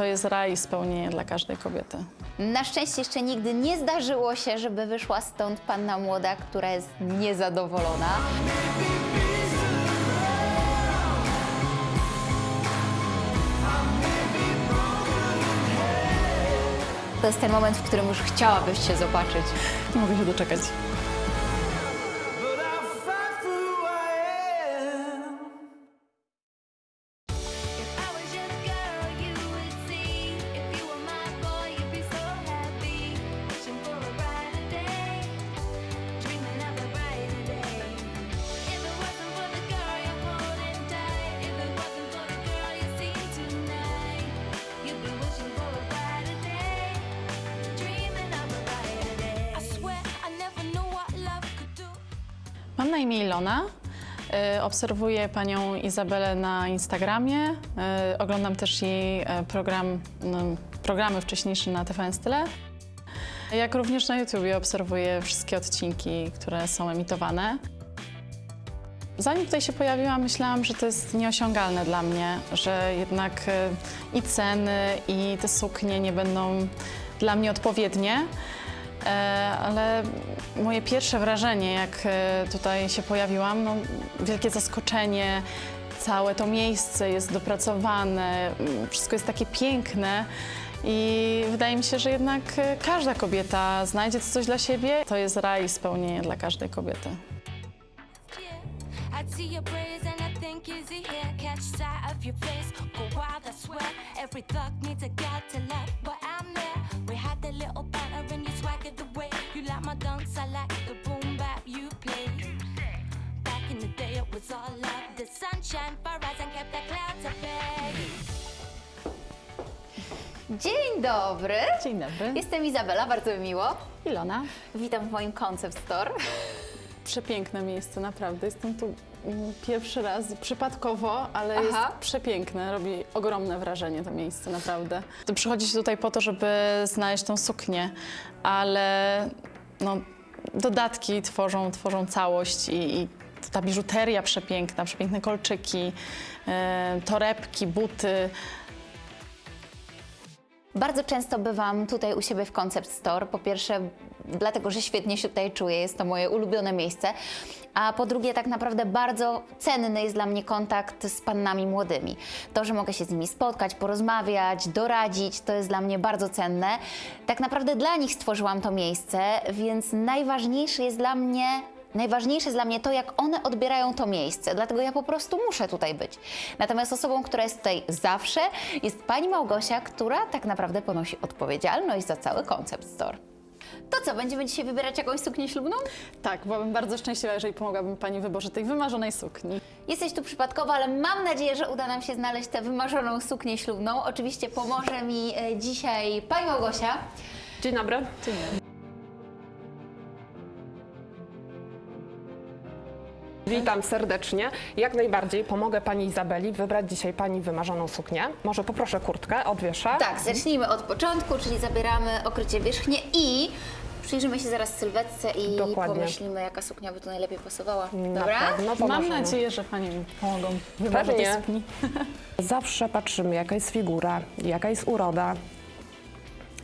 to jest raj i spełnienie dla każdej kobiety. Na szczęście jeszcze nigdy nie zdarzyło się, żeby wyszła stąd panna młoda, która jest niezadowolona. To jest ten moment, w którym już chciałabyś się zobaczyć. Nie mogę się doczekać. Mam na imię Ilona. Y, Obserwuję panią Izabelę na Instagramie. Y, Oglądam też jej e, program, no, programy wcześniejsze na TVN Style. Jak również na YouTubie obserwuję wszystkie odcinki, które są emitowane. Zanim tutaj się pojawiłam, myślałam, że to jest nieosiągalne dla mnie, że jednak e, i ceny, i te suknie nie będą dla mnie odpowiednie. E, Ale moje pierwsze wrażenie, jak e, tutaj się pojawiłam, no, wielkie zaskoczenie. Całe to miejsce jest dopracowane, mm, wszystko jest takie piękne. I wydaje mi się, że jednak e, każda kobieta znajdzie coś dla siebie. To jest raj spełnienie dla każdej kobiety. Yeah, Little banter and you swaggered the way. You like my dance, I like the boom bap you play. Back in the day, it was all love. The sunshine for us and kept the clouds at bay. Dzień dobry! Dzień dobry. Jestem Izabela, bardzo mi miło. Ilona. Witam w moim Concept Store. Przepiękne miejsce, naprawdę. Jestem tu mm, pierwszy raz przypadkowo, ale Aha. jest przepiękne. Robi ogromne wrażenie to miejsce, naprawdę. To przychodzi się tutaj po to, żeby znaleźć tą suknię, ale no, dodatki tworzą, tworzą całość i, i ta biżuteria przepiękna, przepiękne kolczyki, e, torebki, buty. Bardzo często bywam tutaj u siebie w Concept Store. Po pierwsze, dlatego, że świetnie się tutaj czuję, jest to moje ulubione miejsce. A po drugie, tak naprawdę bardzo cenny jest dla mnie kontakt z pannami młodymi. To, że mogę się z nimi spotkać, porozmawiać, doradzić, to jest dla mnie bardzo cenne. Tak naprawdę dla nich stworzyłam to miejsce, więc najważniejsze jest dla mnie Najważniejsze jest dla mnie to, jak one odbierają to miejsce, dlatego ja po prostu muszę tutaj być. Natomiast osobą, która jest tutaj zawsze, jest pani Małgosia, która tak naprawdę ponosi odpowiedzialność za cały koncept store. To co, będziemy dzisiaj wybierać jakąś suknię ślubną? Tak, byłabym bardzo szczęśliwa, jeżeli pomogłabym Pani w wyborze tej wymarzonej sukni. Jesteś tu przypadkowo, ale mam nadzieję, że uda nam się znaleźć tę wymarzoną suknię ślubną. Oczywiście pomoże mi e, dzisiaj pani Małgosia. Dzień dobry. Dzień dobry. Witam serdecznie. Jak najbardziej pomogę Pani Izabeli wybrać dzisiaj Pani wymarzoną suknię. Może poproszę kurtkę, odwieszę. Tak, zacznijmy od początku, czyli zabieramy okrycie wierzchnie i przyjrzymy się zaraz sylwetce i Dokładnie. pomyślimy, jaka suknia by tu najlepiej pasowała. Na Dobra? pewno Mam pomożemy. nadzieję, że Pani mi pomogą w wyborze tej Pewnie. sukni. Zawsze patrzymy, jaka jest figura, jaka jest uroda.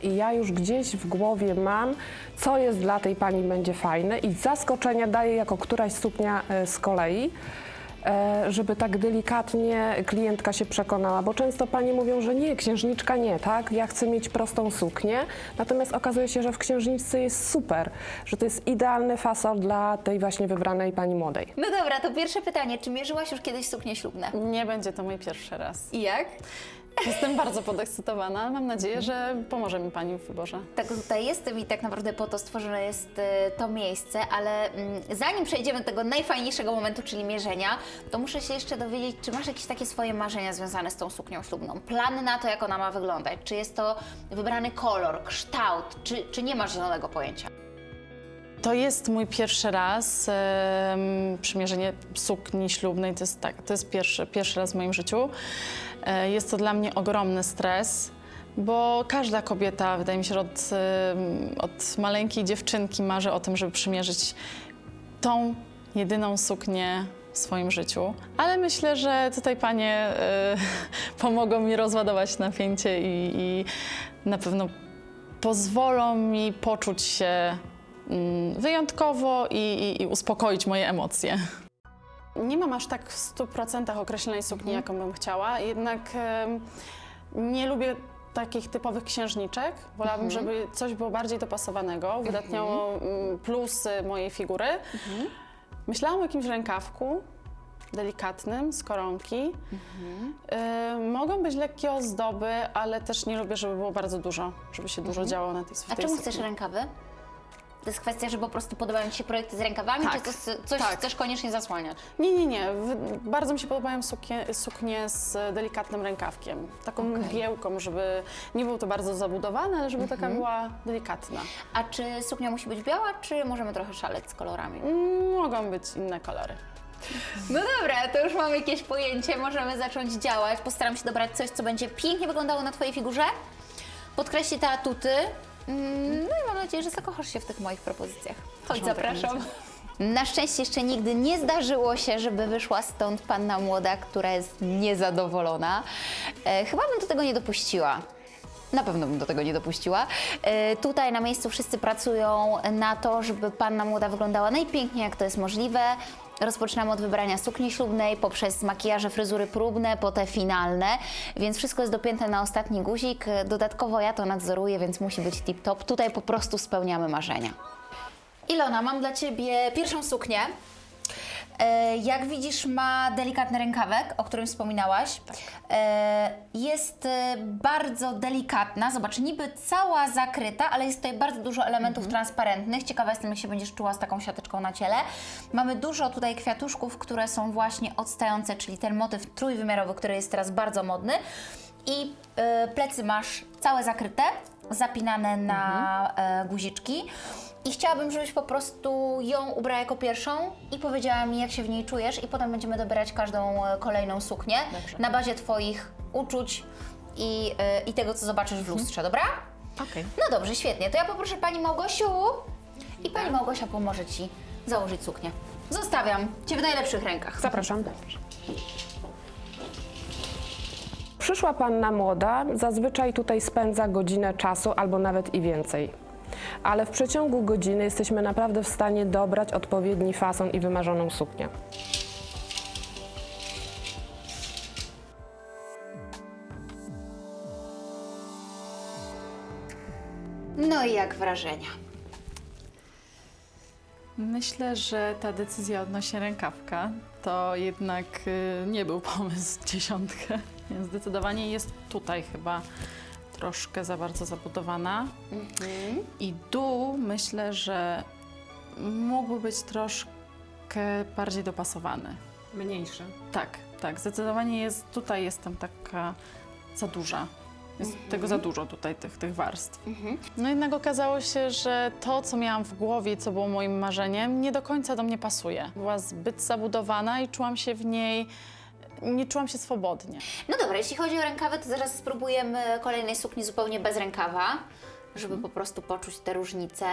I ja już gdzieś w głowie mam, co jest dla tej pani będzie fajne i zaskoczenia daję jako któraś suknia e, z kolei, e, żeby tak delikatnie klientka się przekonała, bo często panie mówią, że nie, księżniczka nie, tak? Ja chcę mieć prostą suknię, natomiast okazuje się, że w księżniczce jest super, że to jest idealny fasol dla tej właśnie wybranej pani młodej. No dobra, to pierwsze pytanie. Czy mierzyłaś już kiedyś suknie ślubne? Nie będzie to mój pierwszy raz. I jak? Jestem bardzo podekscytowana, mam nadzieję, że pomoże mi Pani w wyborze. Tak tutaj jestem i tak naprawdę po to stworzone jest e, to miejsce, ale mm, zanim przejdziemy do tego najfajniejszego momentu, czyli mierzenia, to muszę się jeszcze dowiedzieć, czy masz jakieś takie swoje marzenia związane z tą suknią ślubną? Plany na to, jak ona ma wyglądać? Czy jest to wybrany kolor, kształt, czy, czy nie masz zielonego pojęcia? To jest mój pierwszy raz em, przymierzenie sukni ślubnej. To jest, tak, to jest pierwszy, pierwszy raz w moim życiu. E, jest to dla mnie ogromny stres, bo każda kobieta, wydaje mi się, od, od maleńkiej dziewczynki marzy o tym, żeby przymierzyć tą jedyną suknię w swoim życiu, ale myślę, że tutaj panie e, pomogą mi rozładować napięcie i, i na pewno pozwolą mi poczuć się mm, wyjątkowo i, i, i uspokoić moje emocje. Nie mam aż tak w 100% określonej sukni, jaką bym chciała, jednak nie lubię takich typowych księżniczek. Wolałabym, żeby coś było bardziej dopasowanego, uwydatniało mm, plusy mojej figury. Myślałam o jakimś rękawku delikatnym, z koronki. Y, mogą być lekkie ozdoby, ale też nie lubię, żeby było bardzo dużo, żeby się dużo działo na tej w A czemu sukni. chcesz rękawy? To jest kwestia, że po prostu podobają Ci się projekty z rękawami, Tak, czy to s- coś tak. chcesz koniecznie zasłaniać? Nie, nie, nie. Bardzo mi się podobają suknie, suknie z delikatnym rękawkiem. Taką Okej. mgiełką, żeby nie było to bardzo zabudowane, ale żeby taka była delikatna. A czy suknia musi być biała, czy możemy trochę szaleć z kolorami? Mm, Mogą być inne kolory. No dobra, to już mamy jakieś pojęcie, możemy zacząć działać. Postaram się dobrać coś, co będzie pięknie wyglądało na Twojej figurze, podkreśli te atuty. Mm, No i mam nadzieję, że zakochasz się w tych moich propozycjach. Chodź, zapraszam. Na szczęście jeszcze nigdy nie zdarzyło się, żeby wyszła stąd panna młoda, która jest niezadowolona. E, chyba bym do tego nie dopuściła. Na pewno bym do tego nie dopuściła. E, tutaj na miejscu wszyscy pracują na to, żeby panna młoda wyglądała najpiękniej, jak to jest możliwe. Rozpoczynamy od wybrania sukni ślubnej, poprzez makijaże, fryzury próbne, po te finalne, więc wszystko jest dopięte na ostatni guzik. Dodatkowo ja to nadzoruję, więc musi być tip-top. Tutaj po prostu spełniamy marzenia. Ilona, mam dla Ciebie pierwszą suknię. E, Jak widzisz, ma delikatny rękawek, o którym wspominałaś. E, Jest e, bardzo delikatna. Zobacz, niby cała zakryta, ale jest tutaj bardzo dużo elementów transparentnych. Ciekawa jestem, jak się będziesz czuła z taką siateczką na ciele. Mamy dużo tutaj kwiatuszków, które są właśnie odstające, czyli ten motyw trójwymiarowy, który jest teraz bardzo modny. I plecy masz całe zakryte, zapinane na e, guziczki. I chciałabym, żebyś po prostu ją ubrała jako pierwszą i powiedziała mi, jak się w niej czujesz, i potem będziemy dobierać każdą e, kolejną suknię na bazie Twoich uczuć i, e, i tego, co zobaczysz w lustrze, dobra? Okej. No dobrze, świetnie. To ja poproszę Pani Małgosiu i Pani Małgosia pomoże Ci założyć suknię. Zostawiam Cię w najlepszych rękach. Zapraszam. Przyszła panna młoda, zazwyczaj tutaj spędza godzinę czasu albo nawet i więcej. Ale w przeciągu godziny jesteśmy naprawdę w stanie dobrać odpowiedni fason i wymarzoną suknię. No i jak wrażenia? Myślę, że ta decyzja odnośnie rękawka to jednak y, nie był pomysł dziesiątkę. Zdecydowanie jest tutaj chyba troszkę za bardzo zabudowana. I dół myślę, że mógłby być troszkę bardziej dopasowany. Mniejsze. Tak, tak. Zdecydowanie jest, tutaj jestem taka za duża. Jest tego za dużo tutaj, tych, tych warstw. No jednak okazało się, że to, co miałam w głowie, co było moim marzeniem, nie do końca do mnie pasuje. Była zbyt zabudowana i czułam się w niej, nie czułam się swobodnie. No dobra, jeśli chodzi o rękawy, to zaraz spróbujemy kolejnej sukni zupełnie bez rękawa, żeby po prostu poczuć te różnice.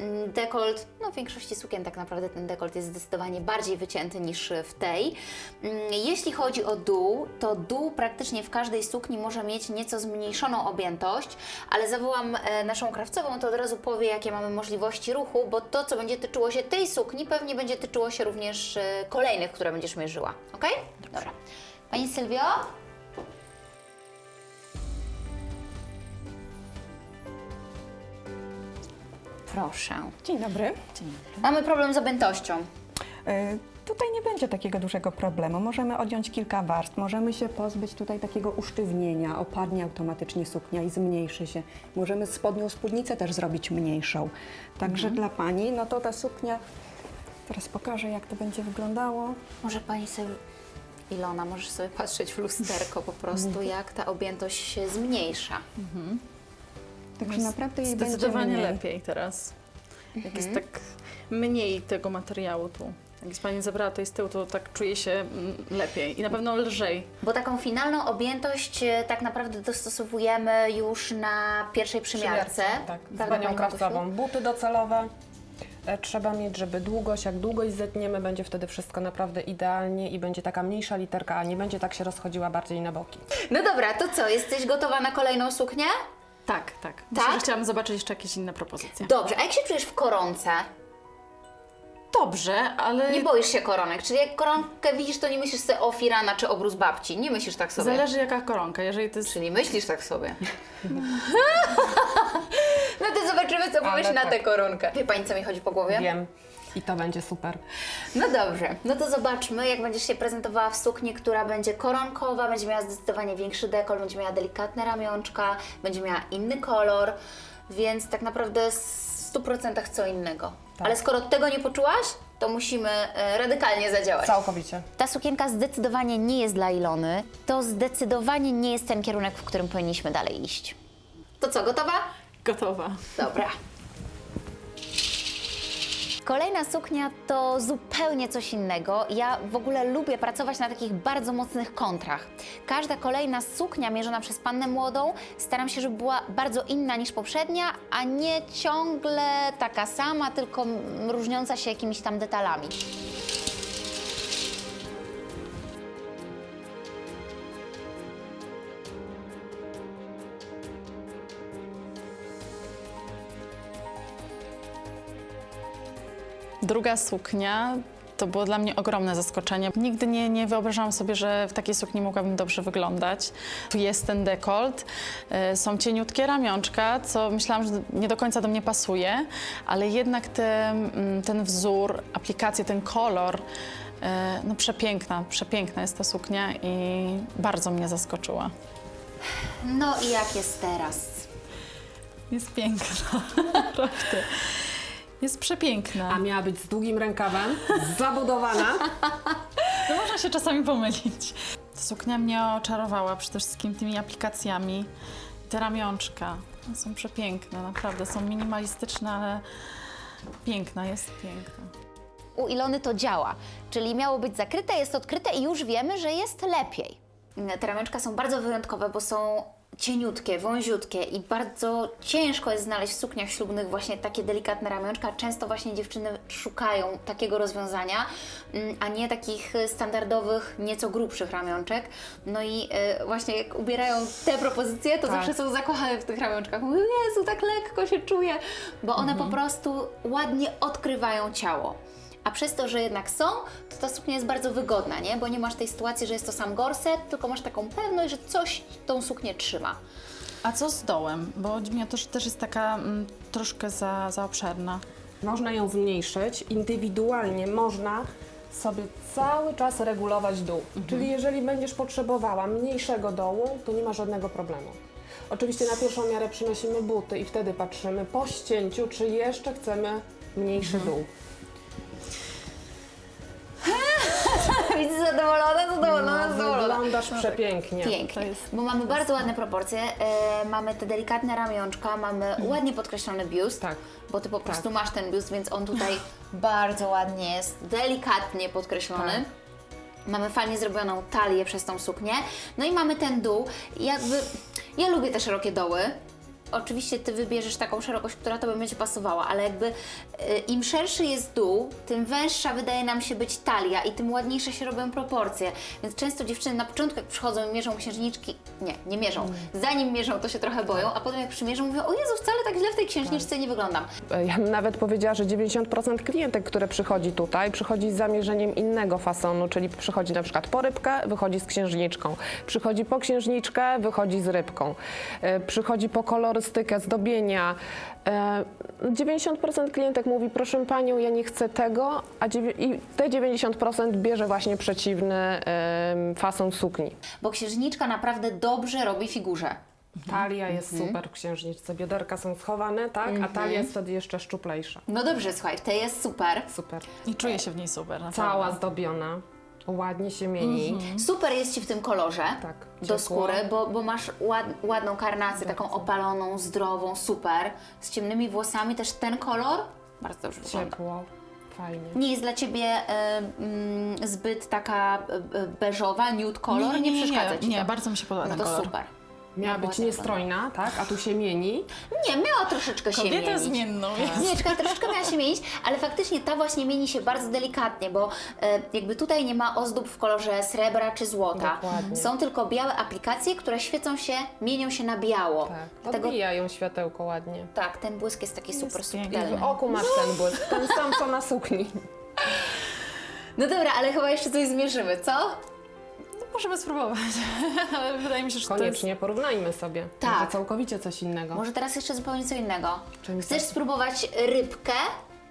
Mm, Dekolt, no w większości sukien tak naprawdę ten dekolt jest zdecydowanie bardziej wycięty niż w tej. Mm, Jeśli chodzi o dół, to dół praktycznie w każdej sukni może mieć nieco zmniejszoną objętość, ale zawołam e, naszą krawcową, to od razu powie, jakie mamy możliwości ruchu, bo to, co będzie tyczyło się tej sukni, pewnie będzie tyczyło się również e, kolejnych, które będziesz mierzyła. Ok? Dobra. Pani Sylwio? Proszę. Dzień dobry. Mamy problem z objętością. E, Tutaj nie będzie takiego dużego problemu. Możemy odjąć kilka warstw, możemy się pozbyć tutaj takiego usztywnienia, opadnie automatycznie suknia i zmniejszy się. Możemy spodnią spódnicę też zrobić mniejszą. Także dla Pani, no to ta suknia, teraz pokażę jak to będzie wyglądało. Może pani sobie, Ilona, możesz sobie patrzeć w lusterko po prostu, jak ta objętość się zmniejsza. Także naprawdę jej będzie Zdecydowanie lepiej teraz. Jak jest tak mniej tego materiału tu. Jak jest Pani zabrała to z tyłu, to tak czuję się mm, lepiej i na pewno lżej. Bo taką finalną objętość e, tak naprawdę dostosowujemy już na pierwszej przymiarce. Tak, z panią krawcową. Buty docelowe, e, trzeba mieć, żeby długość, jak długość zetniemy, będzie wtedy wszystko naprawdę idealnie i będzie taka mniejsza literka, a nie będzie tak się rozchodziła bardziej na boki. No dobra, to co, jesteś gotowa na kolejną suknię? Tak, tak. Tak? Myślę, że chciałam zobaczyć jeszcze jakieś inne propozycje. Dobrze, a jak się czujesz w koronce? Dobrze, ale Nie boisz się koronek, czyli jak koronkę widzisz, to nie myślisz sobie o firana czy obrus babci, nie myślisz tak sobie. zależy jaka koronka. Jeżeli jest Czyli myślisz tak sobie. no to zobaczymy, co powiesz na tak. tę koronkę. Wie Pani, co mi chodzi po głowie? Wiem. I to będzie super. No dobrze, no to zobaczmy, jak będziesz się prezentowała w sukni, która będzie koronkowa, będzie miała zdecydowanie większy dekol, będzie miała delikatne ramionczka, będzie miała inny kolor, więc tak naprawdę w 100% co innego. Ale skoro tego nie poczułaś, to musimy e, radykalnie zadziałać. Całkowicie. Ta sukienka zdecydowanie nie jest dla Ilony. To zdecydowanie nie jest ten kierunek, w którym powinniśmy dalej iść. To co, gotowa? gotowa. Dobra. Kolejna suknia to zupełnie coś innego. Ja w ogóle lubię pracować na takich bardzo mocnych kontrach. Każda kolejna suknia mierzona przez pannę młodą staram się, żeby była bardzo inna niż poprzednia, a nie ciągle taka sama, tylko różniąca się jakimiś tam detalami. Druga suknia to było dla mnie ogromne zaskoczenie. Nigdy nie, nie wyobrażałam sobie, że w takiej sukni mogłabym dobrze wyglądać. Tu jest ten dekolt, y, są cieniutkie ramionczka, co myślałam, że nie do końca do mnie pasuje, ale jednak te, mm, ten wzór, aplikacje, ten kolor, y, no przepiękna, przepiękna jest ta suknia i bardzo mnie zaskoczyła. No i jak jest teraz? Jest piękna, naprawdę. Jest przepiękna. A miała być z długim rękawem, zabudowana. No można się czasami pomylić. Ta suknia mnie oczarowała przede wszystkim tymi aplikacjami. Te ramionczka są przepiękne, naprawdę. Są minimalistyczne, ale piękna, jest piękna. u Ilony to działa, czyli miało być zakryte, jest odkryte i już wiemy, że jest lepiej. Te ramionczka są bardzo wyjątkowe, bo są cieniutkie, wąziutkie i bardzo ciężko jest znaleźć w sukniach ślubnych właśnie takie delikatne ramionczka. Często właśnie dziewczyny szukają takiego rozwiązania, mm, a nie takich standardowych, nieco grubszych ramionczek. No i e, właśnie jak ubierają te propozycje, to Tak. zawsze są zakochane w tych ramionczkach. Mówią, Jezu, tak lekko się czuję, bo one po prostu ładnie odkrywają ciało. A przez to, że jednak są, to ta suknia jest bardzo wygodna, nie? Bo nie masz tej sytuacji, że jest to sam gorset, tylko masz taką pewność, że coś tą suknię trzyma. A co z dołem? Bo mi też, też jest taka mm, troszkę za, za obszerna. Można ją zmniejszyć. Indywidualnie można sobie cały czas regulować dół. Czyli jeżeli będziesz potrzebowała mniejszego dołu, to nie ma żadnego problemu. Oczywiście na pierwszą miarę przynosimy buty i wtedy patrzymy po ścięciu, czy jeszcze chcemy mniejszy dół. Widzisz, zadowolona, zadowolona, No, zadowolona. wyglądasz przepięknie. Pięknie, To jest- bo mamy bardzo ładne proporcje, e, mamy te delikatne ramionczka, mamy ładnie podkreślony biust, Tak. bo Ty po prostu masz ten biust, więc on tutaj bardzo ładnie jest, delikatnie podkreślony. Tak. Mamy fajnie zrobioną talię przez tą suknię. No i mamy ten dół. Jakby ja lubię te szerokie doły. Oczywiście ty wybierzesz taką szerokość, która tobie będzie pasowała, ale jakby y, im szerszy jest dół, tym węższa wydaje nam się być talia i tym ładniejsze się robią proporcje. Więc często dziewczyny na początku jak przychodzą i mierzą księżniczki, nie, nie mierzą. Zanim mierzą, to się trochę boją, a potem jak przymierzą, mówią, o Jezu, wcale tak źle w tej księżniczce nie wyglądam. Ja bym nawet powiedziała, że 90% klientek, które przychodzi tutaj, przychodzi z zamierzeniem innego fasonu, czyli przychodzi na przykład po rybkę, wychodzi z księżniczką. Przychodzi po księżniczkę, wychodzi z rybką. E, Przychodzi po kolorystykę, zdobienia. E, 90% klientek mówi, proszę Panią, ja nie chcę tego, a i te 90% bierze właśnie przeciwny fason sukni. Bo księżniczka naprawdę dobrze robi figurze. Talia jest super w księżniczce, bioderka są schowane, tak, a talia jest wtedy jeszcze szczuplejsza. No dobrze, słuchaj, to jest super. Super. I czuję się w niej super. naprawdę. Cała zdobiona, ładnie się mieni. Super jest Ci w tym kolorze Tak, do ciepło. skóry, bo, bo masz ład, ładną karnację, taką opaloną, zdrową, super. Z ciemnymi włosami też ten kolor bardzo dobrze wygląda. Ciepło, fajnie. Nie jest dla Ciebie e, mm, zbyt taka e, e, beżowa, nude kolor? Nie, przeszkadza Ci Nie, to? bardzo mi się podoba No ten to kolor. super. Miała być niestrojna, tak? A tu się mieni. Nie, miała troszeczkę się Kobietę mienić. zmienną jest. Nie, czekaj, troszeczkę miała się mienić, ale faktycznie ta właśnie mieni się bardzo delikatnie, bo e, jakby tutaj nie ma ozdób w kolorze srebra czy złota. Dokładnie. Są tylko białe aplikacje, które świecą się, mienią się na biało. Tak. Dlatego Odbija ją światełko ładnie. tak, ten błysk jest taki super. I subtelny. w oku masz ten błysk, ten sam co na sukni. No dobra, ale chyba jeszcze coś zmierzymy, co? Możemy spróbować, ale wydaje mi się, że to jest... Koniecznie porównajmy sobie. Tak. Może całkowicie coś innego. Może teraz jeszcze zupełnie co innego. Czym Chcesz to? spróbować rybkę?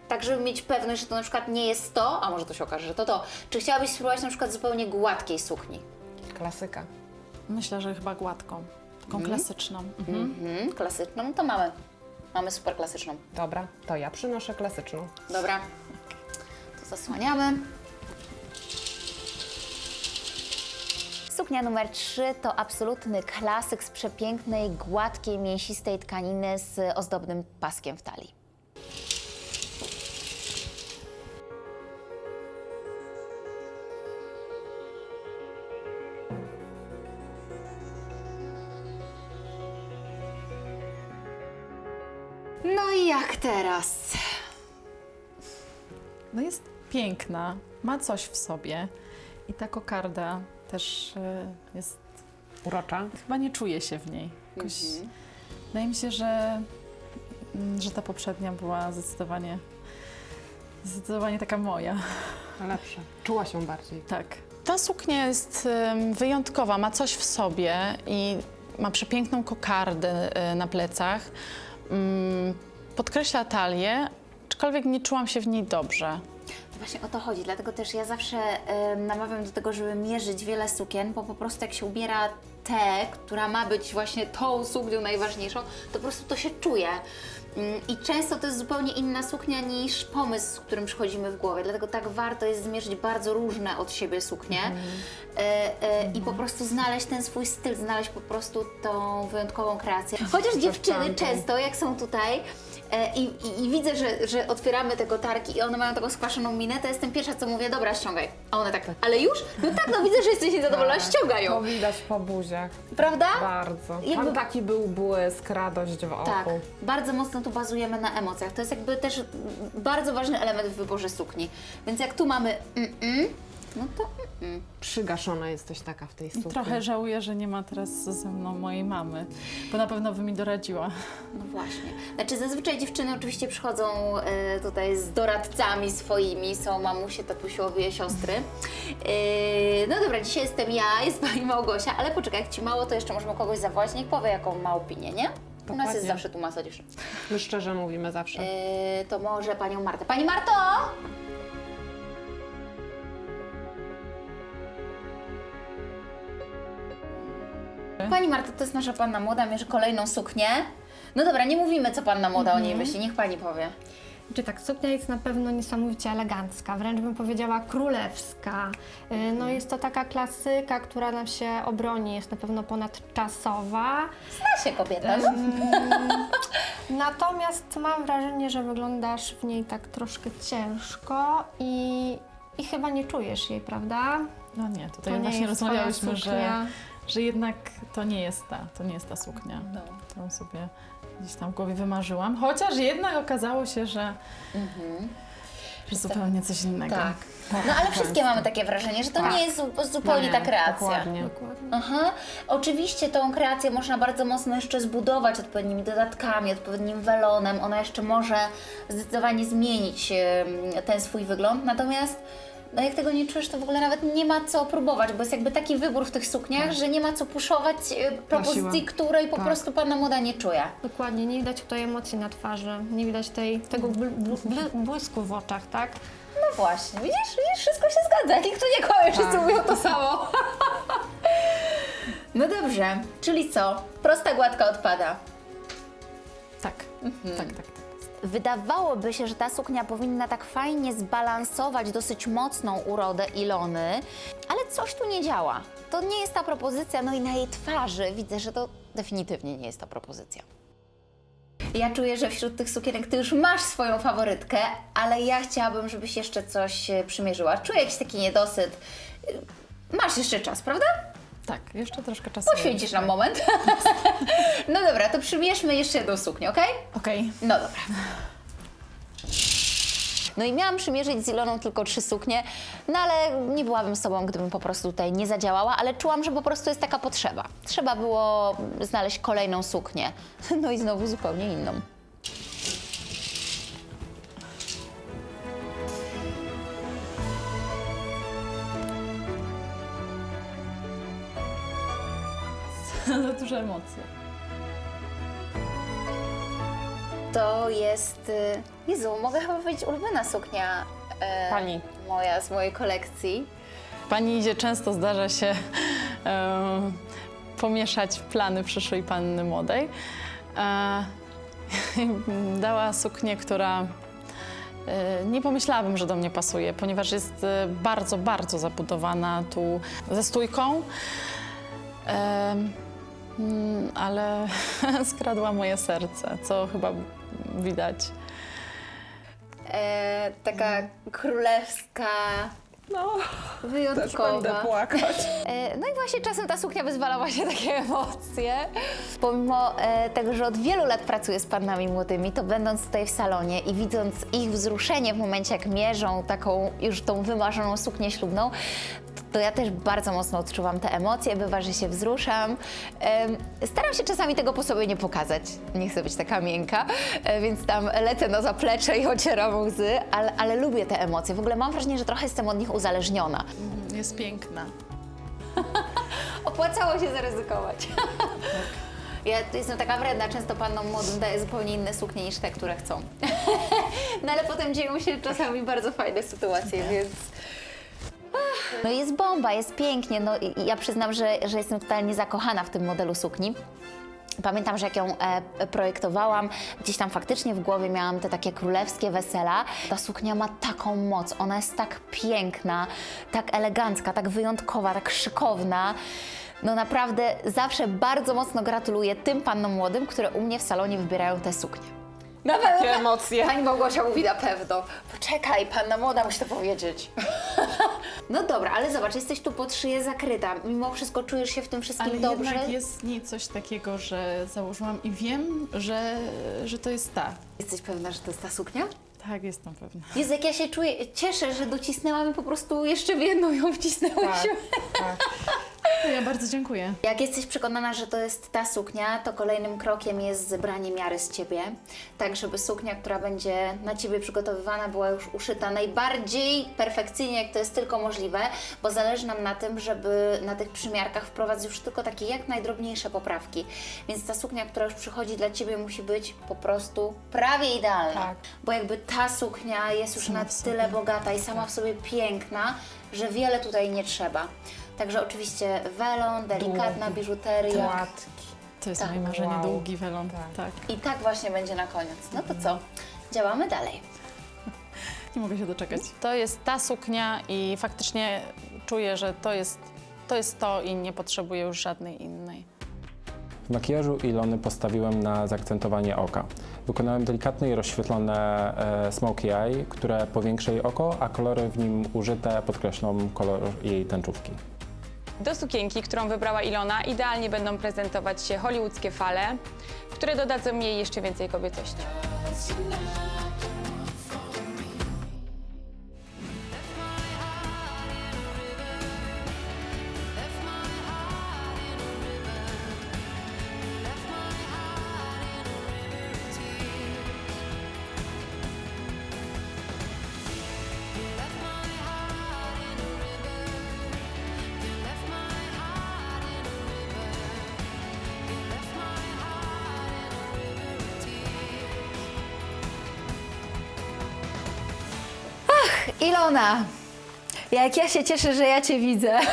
Tak, żeby mieć pewność, że to na przykład nie jest to, a może to się okaże, że to to. Czy chciałabyś spróbować na przykład zupełnie gładkiej sukni? Klasyka. Myślę, że chyba gładką, taką klasyczną. Mhm, klasyczną to mamy. Mamy super klasyczną. Dobra, to ja przynoszę klasyczną. Dobra, to zasłaniamy. Suknia numer 3 to absolutny klasyk z przepięknej, gładkiej, mięsistej tkaniny z ozdobnym paskiem w talii. No i jak teraz? No jest piękna, ma coś w sobie i ta kokarda też e, jest, Urocza. chyba nie czuję się w niej. Jakoś, Wydaje mi się, że, mm, że ta poprzednia była zdecydowanie, zdecydowanie taka moja. Lepsza. Czuła się bardziej. Tak. Ta suknia jest wyjątkowa, ma coś w sobie i ma przepiękną kokardę e, na plecach. Mm, Podkreśla talię, aczkolwiek nie czułam się w niej dobrze. Właśnie o to chodzi, dlatego też ja zawsze em, namawiam do tego, żeby mierzyć wiele sukien, bo po prostu jak się ubiera tę, która ma być właśnie tą suknią najważniejszą, to po prostu to się czuje. Mm, I często to jest zupełnie inna suknia niż pomysł, z którym przychodzimy w głowie, dlatego tak warto jest zmierzyć bardzo różne od siebie suknie e, i po prostu znaleźć ten swój styl, znaleźć po prostu tą wyjątkową kreację. Chociaż dziewczyny często, jak są tutaj, I, i, I widzę, że, że otwieramy te kotarki i one mają taką skwaszoną minę, to jestem pierwsza, co mówię, dobra, ściągaj. A one tak, ale już? No tak, no widzę, że jesteś niezadowolona, Tak, ściągaj To ją. widać po buziach. Prawda? Bardzo. Jakby- Tam taki był błysk, radość w oku. Tak, bardzo mocno tu bazujemy na emocjach. To jest jakby też mm, bardzo ważny element w wyborze sukni. Więc jak tu mamy mm-mm, no to mm-mm. Przygaszona jesteś taka w tej sukni. Trochę żałuję, że nie ma teraz ze mną mojej mamy, bo na pewno by mi doradziła. No właśnie. Znaczy zazwyczaj dziewczyny oczywiście przychodzą e, tutaj z doradcami swoimi, są mamusie, tatusiowie, siostry. E, no dobra, dzisiaj jestem ja, jest pani Małgosia, ale poczekaj, jak ci mało, to jeszcze możemy kogoś zawołać, niech powie jaką ma opinię, nie? U nas jest zawsze tu masa dziewczyn. My szczerze mówimy zawsze. E, to może panią Martę. Pani Marto! Pani Marta, to jest nasza panna młoda, mierzy kolejną suknię. No dobra, nie mówimy, co panna młoda o niej myśli, niech pani powie. Czy tak, suknia jest na pewno niesamowicie elegancka, wręcz bym powiedziała królewska. Y, No jest to taka klasyka, która nam się obroni, jest na pewno ponadczasowa. Zna się kobieta. Natomiast mam wrażenie, że wyglądasz w niej tak troszkę ciężko i, i chyba nie czujesz jej, prawda? No nie, tutaj To nie właśnie rozmawiałyśmy, że. Że jednak to nie jest ta, to nie jest ta suknia, No. którą sobie gdzieś tam w głowie wymarzyłam. Chociaż jednak okazało się, że, że zupełnie coś innego. Tak. No ale wszystkie mamy takie wrażenie, że to Tak. nie jest zu- zupełnie Nie, ta kreacja. Dokładnie. Aha. Oczywiście tą kreację można bardzo mocno jeszcze zbudować odpowiednimi dodatkami, odpowiednim welonem. Ona jeszcze może zdecydowanie zmienić ten swój wygląd. Natomiast no jak tego nie czujesz, to w ogóle nawet nie ma co próbować, bo jest jakby taki wybór w tych sukniach, że nie ma co puszować e, propozycji, której po Tak. prostu panna młoda nie czuje. Dokładnie, nie widać tutaj emocji na twarzy, nie widać tej, tego bl- bl- bl- błysku w oczach, tak? No właśnie, widzisz, widzisz, wszystko się zgadza. Nikt tu nie kłamie, wszyscy Tak. mówią to samo. no dobrze, czyli co? Prosta gładka odpada. Tak, tak, tak, tak. Wydawałoby się, że ta suknia powinna tak fajnie zbalansować dosyć mocną urodę Ilony, ale coś tu nie działa. To nie jest ta propozycja, no i na jej twarzy widzę, że to definitywnie nie jest ta propozycja. Ja czuję, że wśród tych sukienek ty już masz swoją faworytkę, ale ja chciałabym, żebyś jeszcze coś e, przymierzyła. Czuję jakiś taki niedosyt. Y, Masz jeszcze czas, prawda? Tak, jeszcze troszkę czasu. Poświęcisz nam moment. no dobra, to przymierzmy jeszcze jedną suknię, okej? Okej. No dobra. No i miałam przymierzyć z Iloną tylko trzy suknie, no ale nie byłabym sobą, gdybym po prostu tutaj nie zadziałała, ale czułam, że po prostu jest taka potrzeba. Trzeba było znaleźć kolejną suknię. No i znowu zupełnie inną. Za duże emocje. To jest. y, Jezu, mogę chyba powiedzieć ulubiona suknia e, Pani. moja z mojej kolekcji. Pani idzie często zdarza się em, pomieszać plany przyszłej panny młodej. E, dała suknię, która e, nie pomyślałabym, że do mnie pasuje, ponieważ jest e, bardzo, bardzo zabudowana tu ze stójką. Em, mm, ale skradła moje serce, co chyba widać. E, taka królewska. No, Wyjątkowa. płakać. E, No i właśnie czasem ta suknia wyzwala właśnie takie emocje. Pomimo e, tego, że od wielu lat pracuję z pannami młodymi, to będąc tutaj w salonie i widząc ich wzruszenie w momencie, jak mierzą taką już tą wymarzoną suknię ślubną, to, ja też bardzo mocno odczuwam te emocje, bywa, że się wzruszam. Staram się czasami tego po sobie nie pokazać, nie chcę być taka miękka, e, więc tam lecę na zaplecze i ocieram łzy, ale, ale lubię te emocje. W ogóle mam wrażenie, że trochę jestem od nich uzależniona. Jest piękna. Opłacało się zaryzykować. Ja jestem taka wredna, często panom młodym daję zupełnie inne suknie niż te, które chcą. No ale potem dzieją się czasami bardzo fajne sytuacje, więc... No jest bomba, jest pięknie. No i ja przyznam, że, że jestem totalnie zakochana w tym modelu sukni. Pamiętam, że jak ją e, projektowałam, gdzieś tam faktycznie w głowie miałam te takie królewskie wesela. Ta suknia ma taką moc, ona jest tak piękna, tak elegancka, tak wyjątkowa, tak szykowna. No naprawdę zawsze bardzo mocno gratuluję tym pannom młodym, które u mnie w salonie wybierają te suknie. Na. Jakie emocje. Pani Małgosia mówi na pewno. Poczekaj, panna młoda musi to powiedzieć. No dobra, ale zobacz, jesteś tu pod szyję zakryta. Mimo wszystko czujesz się w tym wszystkim Ale dobrze? jednak jest w niej coś takiego, że założyłam i wiem, że, że to jest ta. Jesteś pewna, że to jest ta suknia? Tak, jestem pewna. Jezu, jak ja się czuję, cieszę, że docisnęłam i po prostu jeszcze w jedną ją wcisnęłyśmy. Ja bardzo dziękuję. Jak jesteś przekonana, że to jest ta suknia, to kolejnym krokiem jest zebranie miary z Ciebie, tak żeby suknia, która będzie na Ciebie przygotowywana, była już uszyta najbardziej perfekcyjnie, jak to jest tylko możliwe, bo zależy nam na tym, żeby na tych przymiarkach wprowadzić już tylko takie jak najdrobniejsze poprawki. Więc ta suknia, która już przychodzi dla Ciebie, musi być po prostu prawie idealna. Tak. Bo jakby ta suknia jest już Sama na tyle bogata i sama w sobie piękna, że wiele tutaj nie trzeba. Także oczywiście welon, delikatna biżuteria. Płatki. To jest Tak. moje marzenie, Wow. długi welon. Tak. tak. I tak właśnie będzie na koniec. No to co? Działamy dalej. Nie mogę się doczekać. To jest ta suknia i faktycznie czuję, że to jest to, jest to i nie potrzebuję już żadnej innej. W makijażu Ilony postawiłem na zaakcentowanie oka. Wykonałem delikatne i rozświetlone e, smokey eye, które powiększy jej oko, a kolory w nim użyte podkreślą kolor jej tęczówki. Do sukienki, którą wybrała Ilona, idealnie będą prezentować się hollywoodzkie fale, które dodadzą jej jeszcze więcej kobiecości. Ilona, jak ja się cieszę, że ja Cię widzę.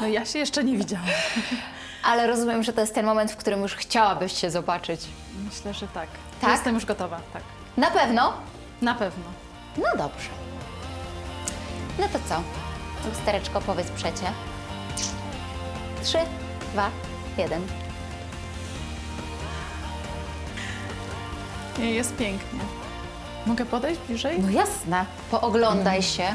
No ja się jeszcze nie widziałam. Ale rozumiem, że to jest ten moment, w którym już chciałabyś się zobaczyć. Myślę, że tak. Tak? Jestem już gotowa, tak. Na pewno? Na pewno. No dobrze. No to co? Lustereczko, powiedz przecie. Trzy, dwa, jeden. Nie, Jest pięknie. Mogę podejść bliżej? No jasne, pooglądaj mm. się.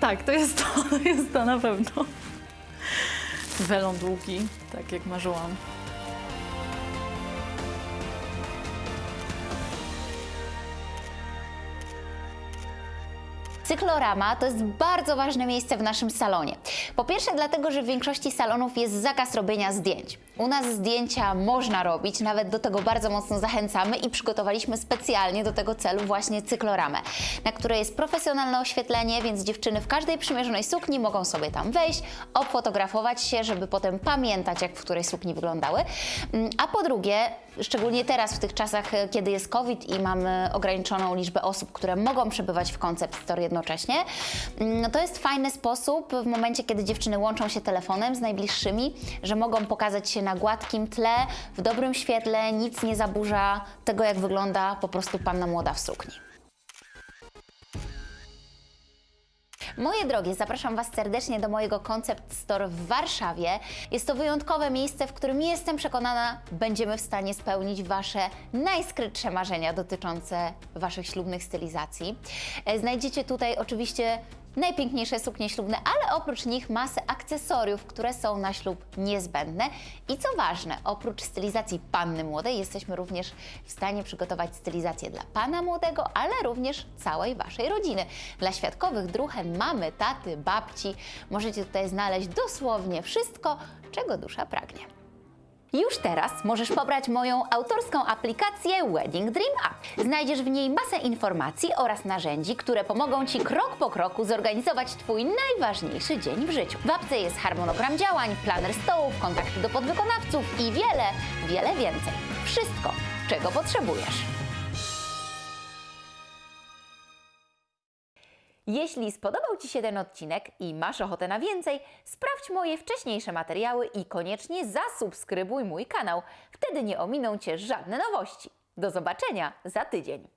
tak, to jest to, to jest to na pewno. Welon długi, tak jak marzyłam. Cyklorama to jest bardzo ważne miejsce w naszym salonie. Po pierwsze dlatego, że w większości salonów jest zakaz robienia zdjęć. U nas zdjęcia można robić, nawet do tego bardzo mocno zachęcamy i przygotowaliśmy specjalnie do tego celu właśnie cykloramę, na której jest profesjonalne oświetlenie, więc dziewczyny w każdej przymierzonej sukni mogą sobie tam wejść, obfotografować się, żeby potem pamiętać, jak w której sukni wyglądały. Mm, A po drugie, szczególnie teraz w tych czasach, e, kiedy jest COVID i mamy ograniczoną liczbę osób, które mogą przebywać w Concept Store jednocześnie, mm, no to jest fajny sposób w momencie, kiedy dziewczyny łączą się telefonem z najbliższymi, że mogą pokazać się na gładkim tle, w dobrym świetle, nic nie zaburza tego, jak wygląda po prostu panna młoda w sukni. Moje drogie, zapraszam Was serdecznie do mojego Concept Store w Warszawie. Jest to wyjątkowe miejsce, w którym jestem przekonana, będziemy w stanie spełnić Wasze najskrytsze marzenia dotyczące Waszych ślubnych stylizacji. E, Znajdziecie tutaj oczywiście najpiękniejsze suknie ślubne, ale oprócz nich masę akcesoriów, które są na ślub niezbędne. I co ważne, oprócz stylizacji panny młodej, jesteśmy również w stanie przygotować stylizację dla pana młodego, ale również całej waszej rodziny. Dla świadkowych druhen, mamy, taty, babci możecie tutaj znaleźć dosłownie wszystko, czego dusza pragnie. Już teraz możesz pobrać moją autorską aplikację Wedding Dream App. Znajdziesz w niej masę informacji oraz narzędzi, które pomogą Ci krok po kroku zorganizować Twój najważniejszy dzień w życiu. W apce jest harmonogram działań, planer stołów, kontakty do podwykonawców i wiele, wiele więcej. Wszystko, czego potrzebujesz. Jeśli spodobał Ci się ten odcinek i masz ochotę na więcej, sprawdź moje wcześniejsze materiały i koniecznie zasubskrybuj mój kanał. Wtedy nie ominą Cię żadne nowości. Do zobaczenia za tydzień.